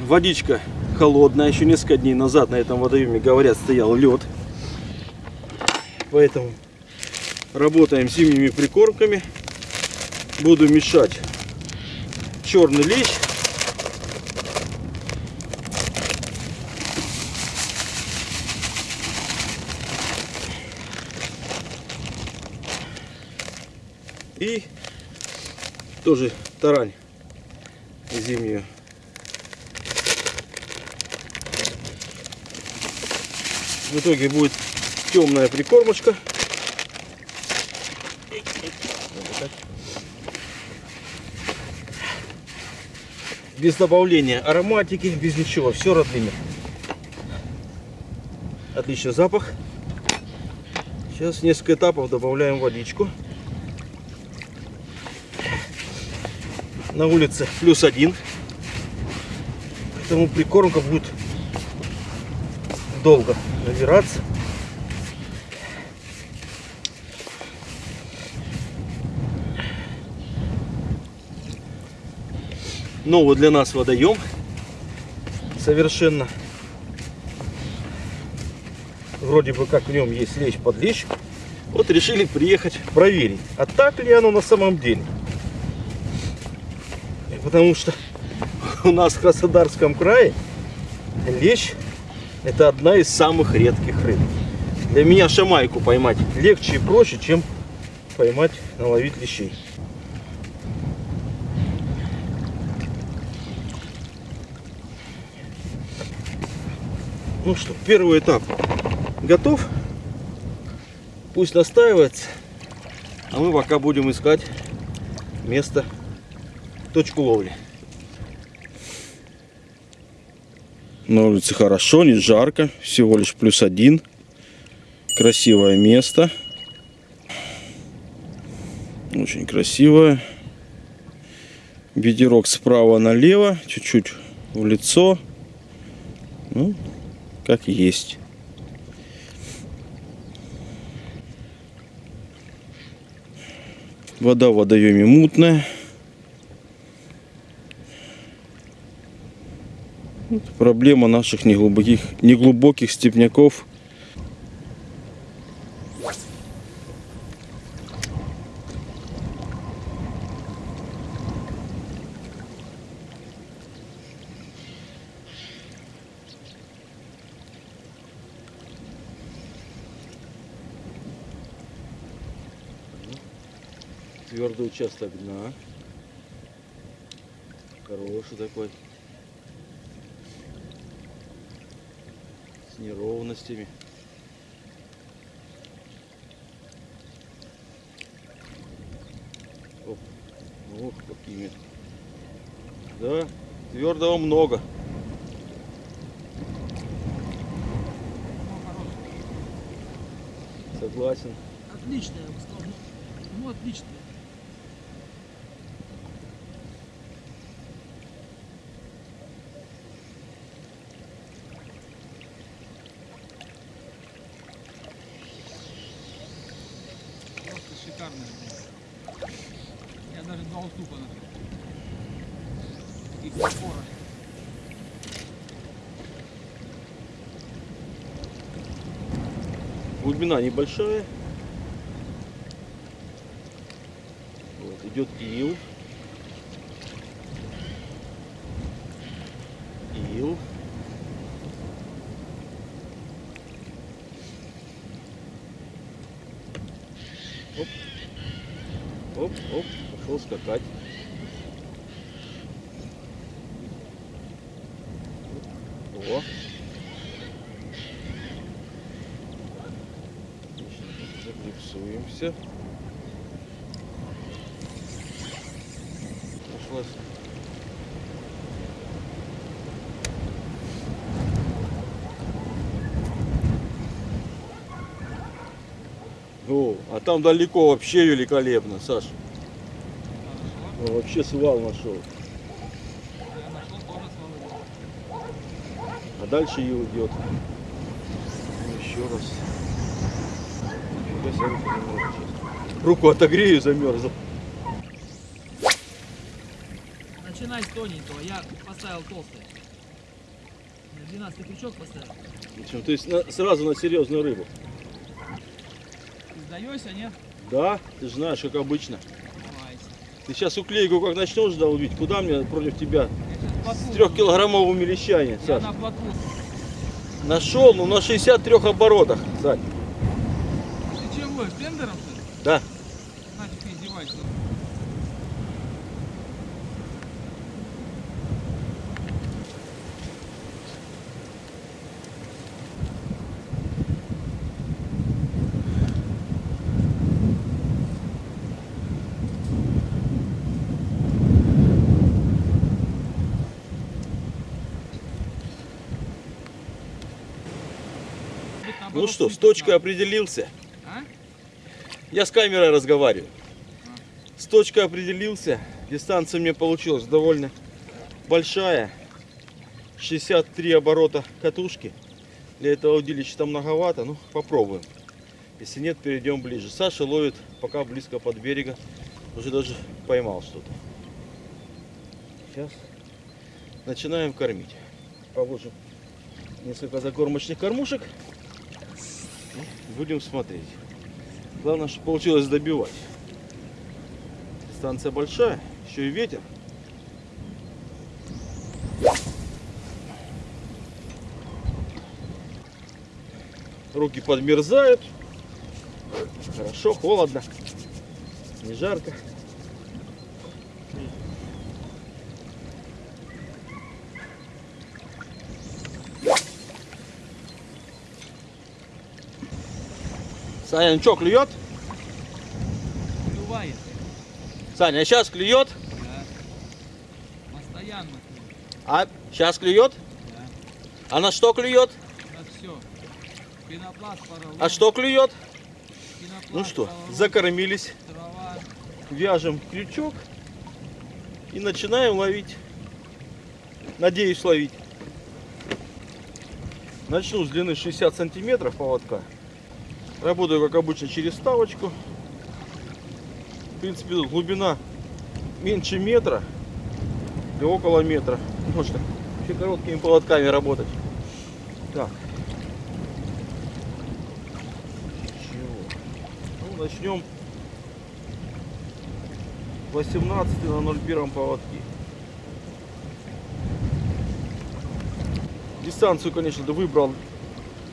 Водичка холодная. Еще несколько дней назад на этом водоеме, говорят, стоял лед. Поэтому работаем зимними прикормками. Буду мешать черный лещ. И тоже тарань зимнюю. В итоге будет темная прикормочка. Без добавления ароматики, без ничего, все родными. Отличный запах. Сейчас несколько этапов добавляем водичку. На улице плюс один. Поэтому прикормка будет долго набираться. Новый для нас водоем. Совершенно. Вроде бы как в нем есть лещ под лещ. Вот решили приехать проверить, а так ли оно на самом деле. Потому что у нас в Краснодарском крае лещ это одна из самых редких рыб. Для меня шамайку поймать легче и проще, чем поймать, наловить лещей. Ну что, первый этап готов. Пусть настаивается. А мы пока будем искать место, точку ловли. На улице хорошо, не жарко, всего лишь плюс один. Красивое место. Очень красивое. Ветерок справа налево, чуть-чуть в лицо. Ну, как есть. Вода в водоеме мутная. Проблема наших неглубоких, неглубоких степняков. Твердый участок дна. Хороший такой. Неровностями. Оп. Ох, какими. Да, твердого много. Согласен. Отличная, я бы сказал. Ну, отличная. Шикарная. Я даже два уступа на Таких опора. Глубина небольшая. Вот, идет. Ил. Оп. Оп, пошел скакать. О. Пошла. с- О, а там далеко вообще великолепно, Саш. Ну, вообще свал нашел. А дальше и уйдет. Еще раз. Руку отогрею, замерзла. Начинай с тоненького. Я поставил толстый. На 12 крючок поставил. Причем, то есть на- сразу на серьезную рыбу. Сдаешься, нет? Да, ты же знаешь, как обычно. Ты сейчас уклейку как начнешь долбить, куда мне против тебя с лещами, Я Саш? на. Нашел, ну на 63 оборотах, Сань. Ты чего, бендером что ли? Да. Нафиг ты издеваешься. Ну что, с точкой определился. Я с камерой разговариваю. С точкой определился. Дистанция мне получилась довольно большая. 63 оборота катушки. Для этого удилища многовато. Ну, попробуем. Если нет, перейдем ближе. Саша ловит пока близко под берега. Уже даже поймал что-то. Сейчас начинаем кормить. Положим несколько закормочных кормушек. И будем смотреть. Главное, что получилось добивать. Дистанция большая, еще и ветер. Руки подмерзают. Хорошо, холодно. Не жарко. Саня, ну что, клюет? Клювает. Саня, сейчас клюет? Да. Постоянно клюет. А сейчас клюет? Да. А на что клюет? На все. Пенопласт, поролон. А что клюет? Пенопласт, Ну что, поролон, закормились, Трава. вяжем крючок и начинаем ловить. Надеюсь ловить. Начну с длины 60 сантиметров поводка. Работаю как обычно через ставочку. В принципе глубина меньше метра и около метра. Можно вообще короткими поводками работать. Так. Чего? Ну, начнем 18 на 01 поводке. Дистанцию, конечно, выбрал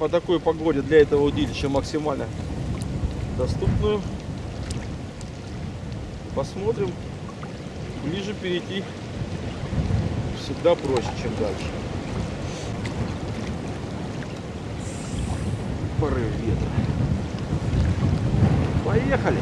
по такой погоде для этого удилища максимально доступную. Посмотрим. Ближе перейти всегда проще, чем дальше. Порыв ветра. Поехали!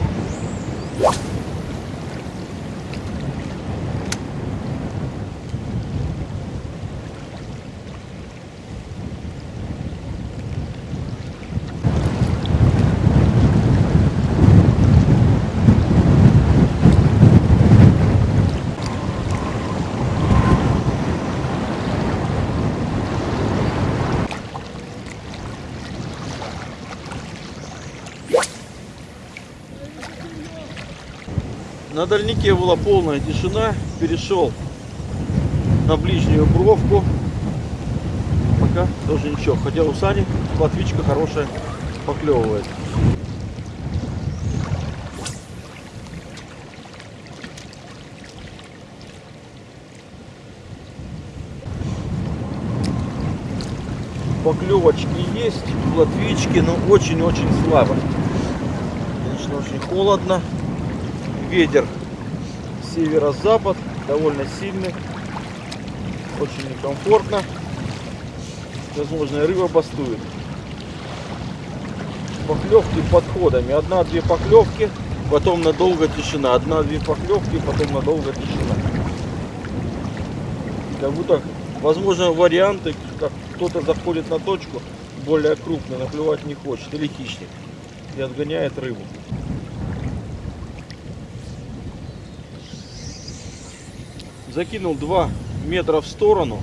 На дальнике была полная тишина. Перешел на ближнюю бровку. Пока тоже ничего. Хотя у Сани платвичка хорошая поклевывает. Поклевочки есть, платвички, но очень-очень слабо. Конечно, очень холодно. Ветер северо-запад, довольно сильный. Очень некомфортно. Возможно, рыба бастует. Поклевки подходами. Одна-две поклевки, потом надолго тишина. Одна-две поклевки, потом надолго тишина. Как будто, возможно, варианты, как кто-то заходит на точку более крупный, наплевать не хочет, или хищник, и отгоняет рыбу. Закинул 2 метра в сторону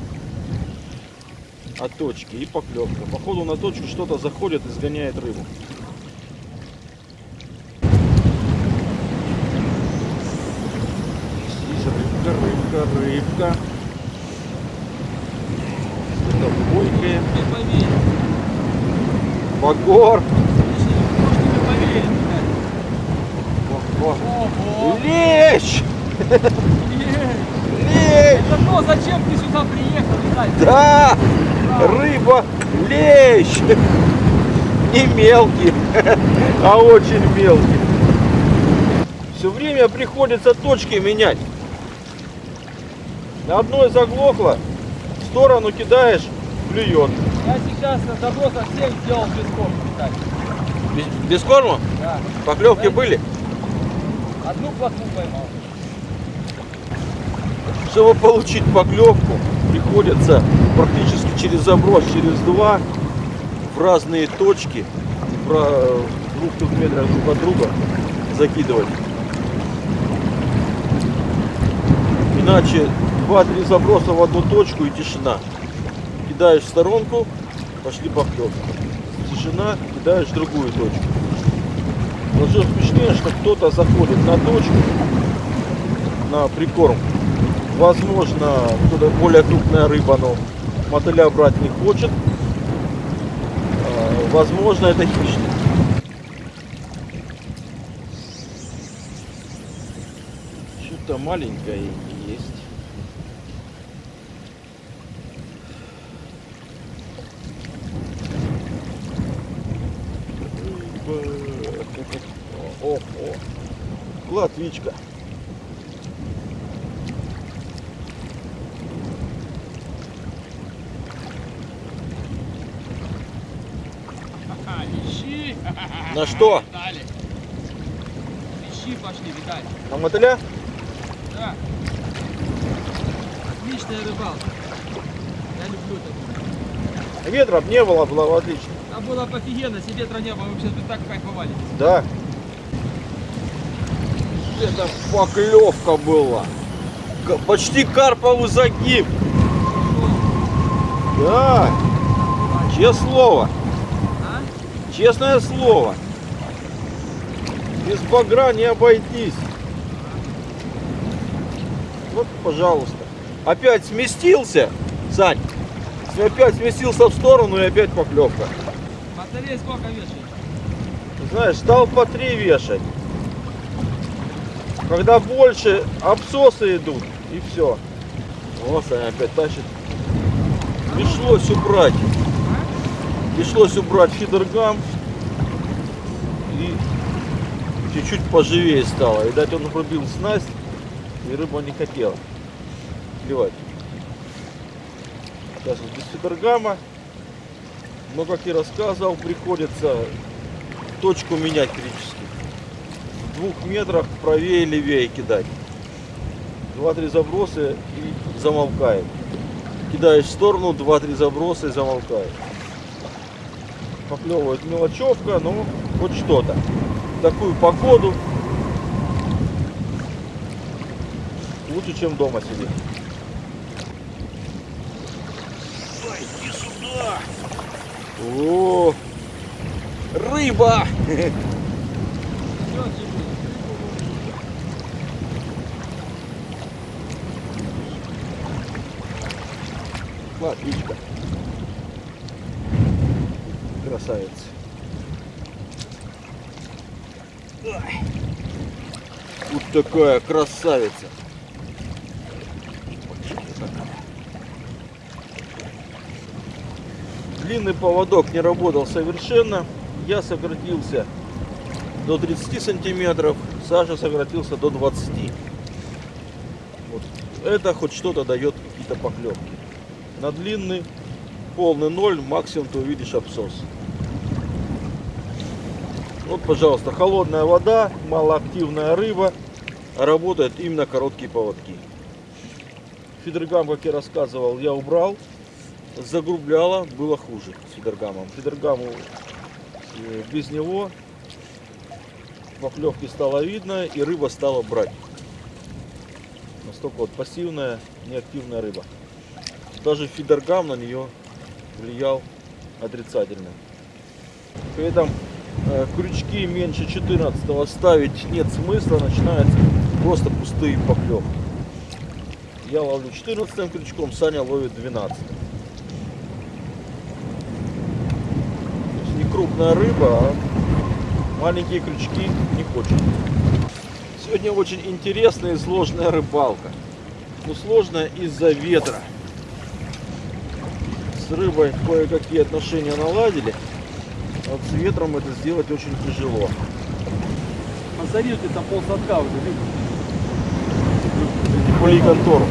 от точки и поклевка. Походу на точку что-то заходит и сгоняет рыбу. Здесь рыбка, рыбка, рыбка. Не поверь. Багор. Лещ! Это то, зачем ты сюда приехал, Виталий? Да! Рыба лещ! Не мелкий, а очень мелкий. Все время приходится точки менять. На одной заглохло, в сторону кидаешь, клюет. Я сейчас на забросах всех сделал без корма, Виталий. Без, без корма? Да. Поклевки были? Одну плотву поймал. Чтобы получить поклевку, приходится практически через заброс, через два, в разные точки, в двух-трех метрах друг от друга закидывать. Иначе два-три заброса в одну точку и тишина. Кидаешь в сторонку, пошли поклевки. Тишина, кидаешь в другую точку. Что смешнее, что кто-то заходит на точку, на прикорм. Возможно, кто-то более крупная рыба, но мотыля брать не хочет. А, Возможно, это хищник. Что-то маленькое есть. О, о. Платвичка. На что? Лещи пошли, Виталий. На мотыля? Да. Отличная рыбалка. Я люблю такую. Ветра не было, было бы отлично. Там было бы офигенно, себе ветра не было, вообще бы так кайфовали. Да. Это поклевка была. Почти карповый загиб. Да. Честное слово. А? Честное слово. Без багра не обойтись. Вот, пожалуйста. Опять сместился, Сань. Опять сместился в сторону и опять поклевка. Батареи сколько вешает? Знаешь, стал по три вешать. Когда больше, обсосы идут, и все. Вот Саня опять тащит. Пришлось убрать. Пришлось убрать фидергам. Чуть-чуть поживее стало. Видать, он пробил снасть, и рыба не хотела клевать. Сейчас вот без фидергама. Но, как и рассказывал, приходится точку менять критически. В двух метрах правее и левее кидать. Два-три заброса и замолкает. Кидаешь в сторону, два-три заброса и замолкает. Поклевывает мелочевка, но хоть что-то. Такую погоду лучше, чем дома сидеть. Ой, иди сюда! О, рыба! Латвичка. Красавец. Вот такая красавица. Длинный поводок не работал совершенно. Я сократился до 30 сантиметров. Саша сократился до 20. Вот. Это хоть что-то дает какие-то поклевки. На длинный полный ноль, максимум ты увидишь абсос. Вот, пожалуйста, холодная вода, малоактивная рыба, работает именно короткие поводки. Фидергам, как я рассказывал, я убрал. Загрубляло, было хуже с фидергамом. Фидергаму э, без него поклевки стало видно и рыба стала брать. Настолько вот пассивная, неактивная рыба. Даже фидергам на нее влиял отрицательно. При этом Э, крючки меньше 14 ставить нет смысла, начинаются просто пустые поклевки. Я ловлю 14 крючком, Саня ловит 12. Не крупная рыба, а маленькие крючки не хочет. Сегодня очень интересная и сложная рыбалка. Но сложная из-за ветра. С рыбой кое-какие отношения наладили а Вот с ветром это сделать очень тяжело. Посмотри, ты там полсадка уже. Кули контору.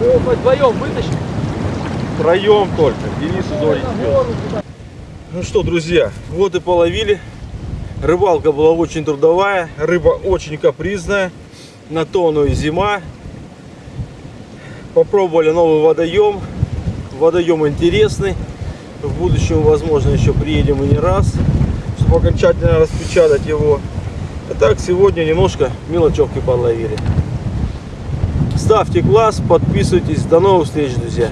Мы его вдвоем вытащим. Втроем только. Денис. Ну что, друзья, вот и половили. Рыбалка была очень трудовая, рыба очень капризная. На то оно и зима. Попробовали новый водоем. Водоем интересный. В будущем, возможно, еще приедем и не раз, чтобы окончательно распечатать его. А так, сегодня немножко мелочевки подловили. Ставьте класс, подписывайтесь. До новых встреч, друзья.